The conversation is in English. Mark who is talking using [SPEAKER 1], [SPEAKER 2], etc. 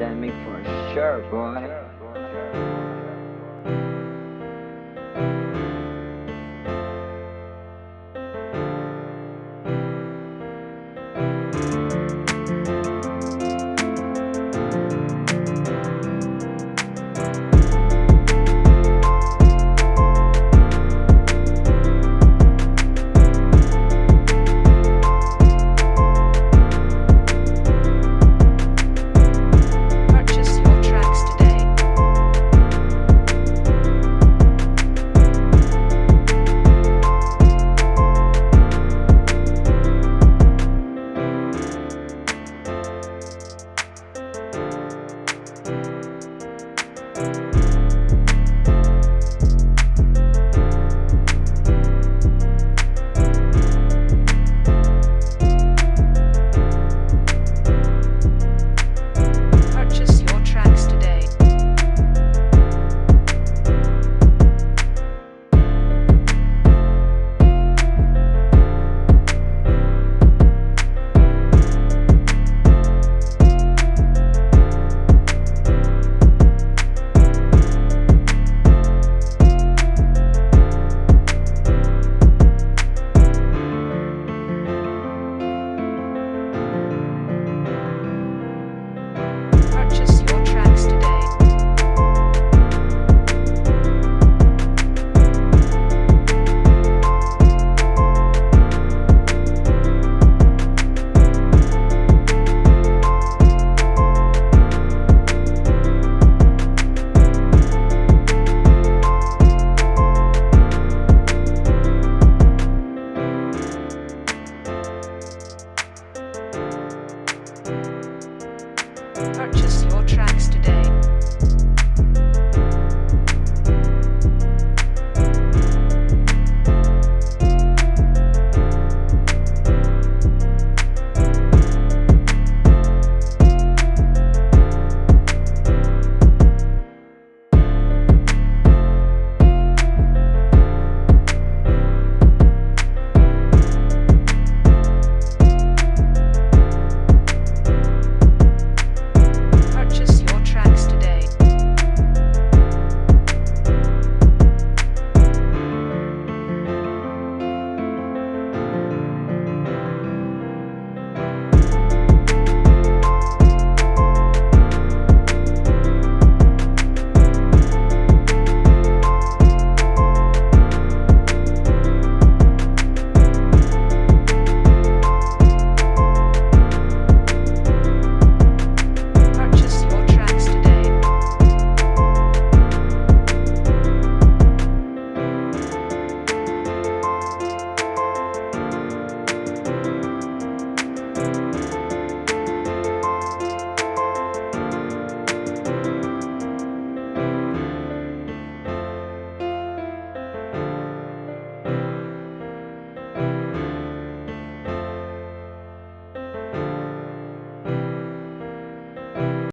[SPEAKER 1] pandemic for sure, boy.
[SPEAKER 2] Purchase Purchase your tracks today.